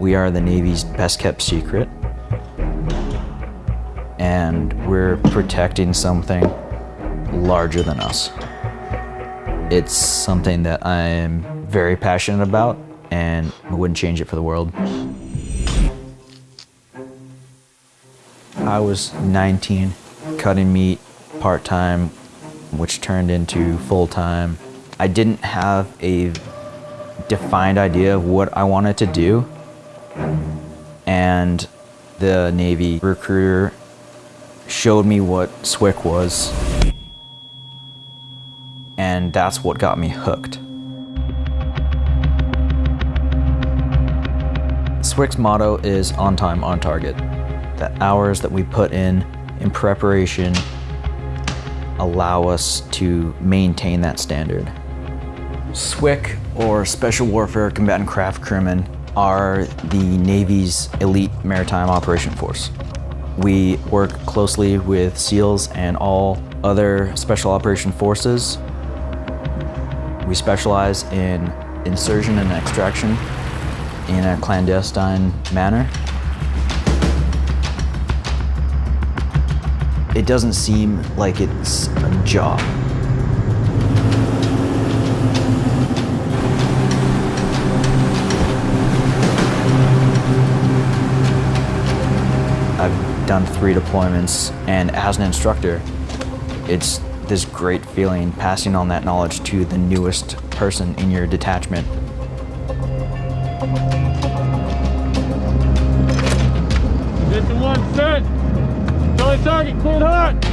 We are the Navy's best kept secret. And we're protecting something larger than us. It's something that I'm very passionate about and I wouldn't change it for the world. I was 19, cutting meat part-time, which turned into full-time. I didn't have a defined idea of what I wanted to do. And the Navy recruiter showed me what SWCC was. And that's what got me hooked. SWCC's motto is on time, on target. The hours that we put in in preparation allow us to maintain that standard. SWCC, or Special Warfare Combatant Craft Crewmen, are the Navy's elite maritime operation force. We work closely with SEALs and all other special operation forces. We specialize in insertion and extraction in a clandestine manner. It doesn't seem like it's a job. Done three deployments and as an instructor, it's this great feeling passing on that knowledge to the newest person in your detachment. Mission one set. Charlie target cleared hot.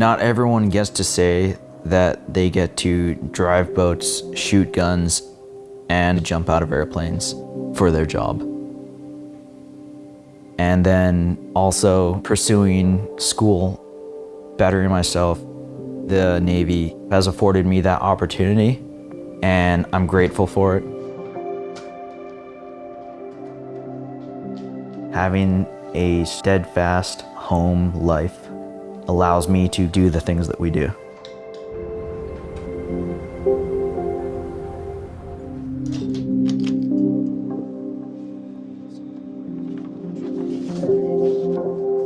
Not everyone gets to say that they get to drive boats, shoot guns, and jump out of airplanes for their job. And then also pursuing school, bettering myself. The Navy has afforded me that opportunity, and I'm grateful for it. Having a steadfast home life allows me to do the things that we do.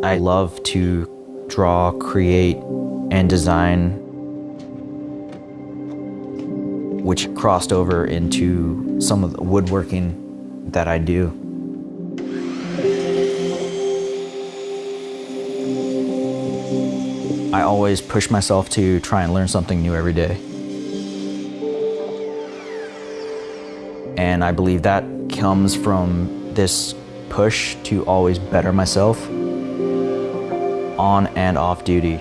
I love to draw, create, and design, which crossed over into some of the woodworking that I do. Always push myself to try and learn something new every day. And I believe that comes from this push to always better myself on and off duty.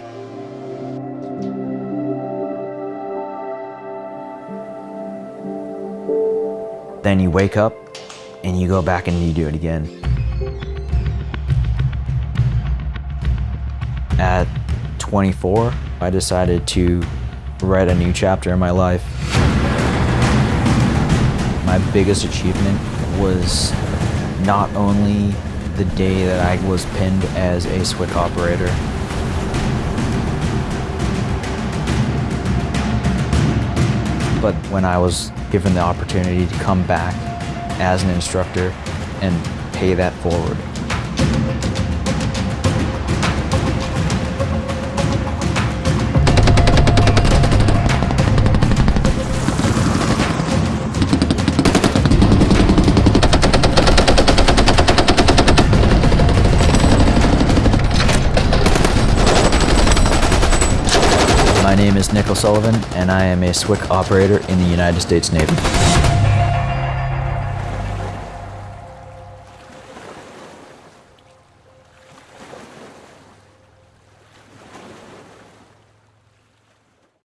Then you wake up and you go back and you do it again. At 24, I decided to write a new chapter in my life. My biggest achievement was not only the day that I was pinned as a SWCC operator, but when I was given the opportunity to come back as an instructor and pay that forward. Name is Nick O'Sullivan, and I am a SWCC operator in the United States Navy.